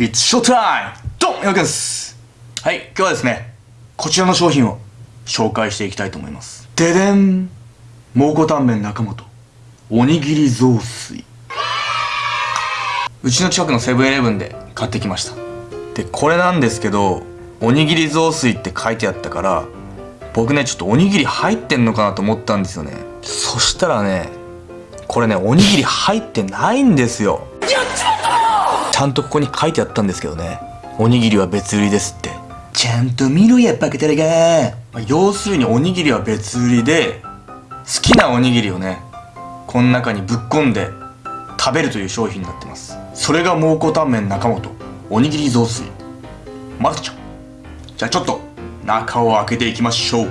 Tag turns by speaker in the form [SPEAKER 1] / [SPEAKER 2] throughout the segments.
[SPEAKER 1] It's showtime! ドン！よくです。はい、今日はですね、こちらの商品を紹介していきたいと思います。ででん蒙古タンメン中本おにぎり雑炊。うちの近くのセブンイレブンで買ってきました。でこれなんですけどおにぎり雑炊って書いてあったから僕ねちょっとおにぎり入ってんのかなと思ったんですよね。そしたらねこれねおにぎり入ってないんですよ。ゃんとここに書いてあったんですけどね。おにぎりは別売りですって。ちゃんと見ろやバカタレが、要するにおにぎりは別売りで好きなおにぎりをねこの中にぶっ込んで食べるという商品になってます。それが蒙古タンメン中本。おにぎり雑炊。まるちゃん。じゃあちょっと中を開けていきましょう。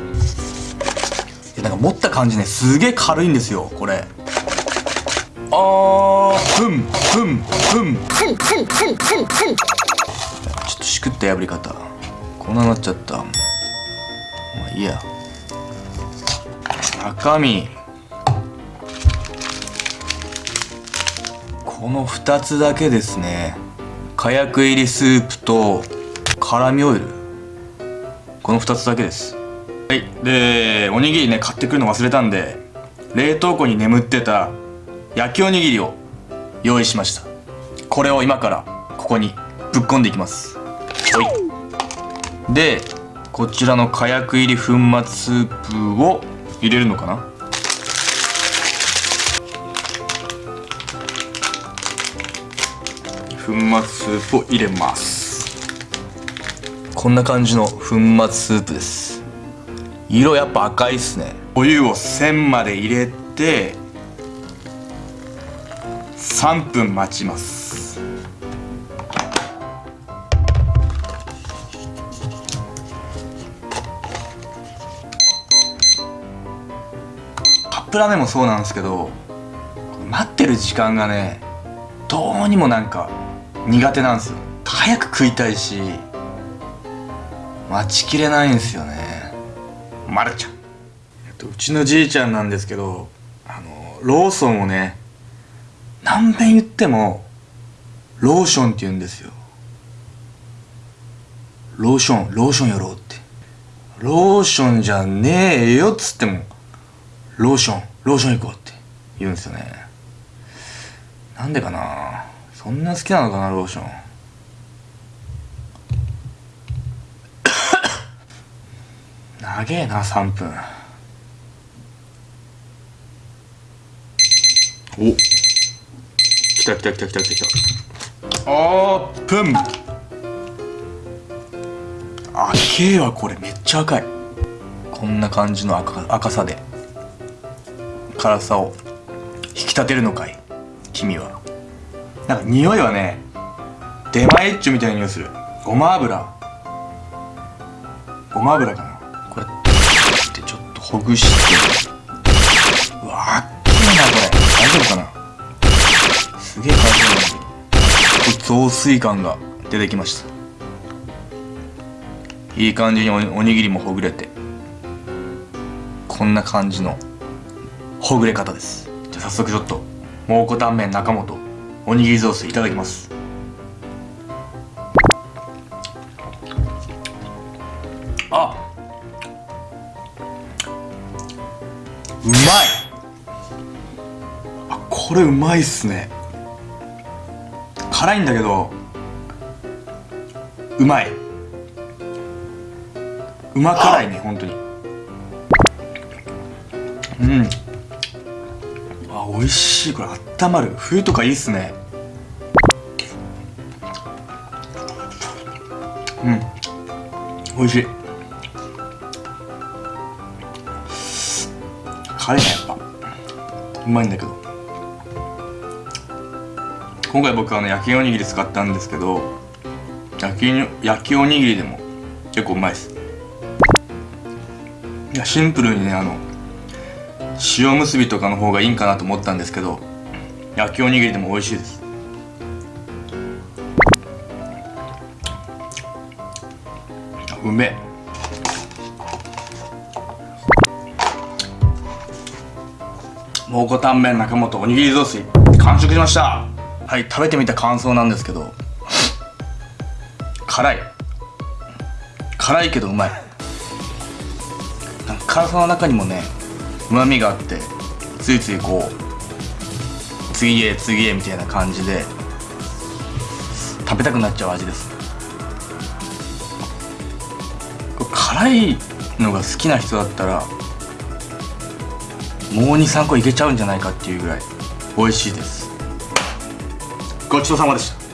[SPEAKER 1] なんか持った感じねすげえ軽いんですよこれ。あーふん。ふんふん。ふんふんふんふんふんちょっとしくった破り方。こんななっちゃった。まあいいや。中身。この2つだけですね。火薬入りスープと辛味オイル。この2つだけです。はい。でおにぎりね買ってくるの忘れたんで冷凍庫に眠ってた焼きおにぎりを用意しました。これを今からここにぶっ込んでいきます。はい。でこちらの火薬入り粉末スープを入れるのかな？粉末スープを入れます。こんな感じの粉末スープです。色やっぱ赤いっすね。お湯を1000まで入れて3分待ちます。カップラーメンもそうなんですけど待ってる時間がねどうにもなんか苦手なんですよ。早く食いたいし待ちきれないんですよね。まるちゃん、えっと、うちのじいちゃんなんですけどあのローソンをね何遍言ってもローションって言うんですよ。ローションローションやろうって。ローションじゃねえよっつってもローションローション行こうって言うんですよね。なんでかな？そんな好きなのかなローション。長えな3分。お来た来た来た来た来たオープン。あけえわこれめっちゃ赤い。こんな感じの赤赤さで。辛さを引き立てるのかい？君は。なんか匂いはね出前ッチョみたいな匂いする。ごま油。ごま油かな。これってちょっとほぐして。うわあっきいなこれ。大丈夫かな？すげえ感じなん雑炊感が出てきました。いい感じにおにぎりもほぐれて。こんな感じのほぐれ方です。じゃあ早速ちょっと蒙古タンメン中本おにぎり雑炊いただきます。あうまい。あこれうまいっすね。辛いんだけどうまい。うま辛いね本当に。うん。あ美味しい。これあったまる。冬とかいいっすね。うん。美味しい。辛いねやっぱ。うまいんだけど今回僕あの焼きおにぎり使ったんですけど焼き焼きおにぎりでも結構うまいです。いやシンプルにねあの塩むすびとかの方がいいんかなと思ったんですけど焼きおにぎりでも美味しいです。うめえ。蒙古タンメン中本おにぎり雑炊完食しました。はい食べてみた感想なんですけど。辛い。辛いけどうまい。辛さの中にもねうまみがあってついついこう次へ次へみたいな感じで食べたくなっちゃう味です。辛いのが好きな人だったらもう23個いけちゃうんじゃないかっていうぐらい美味しいです。ごちそうさまでした。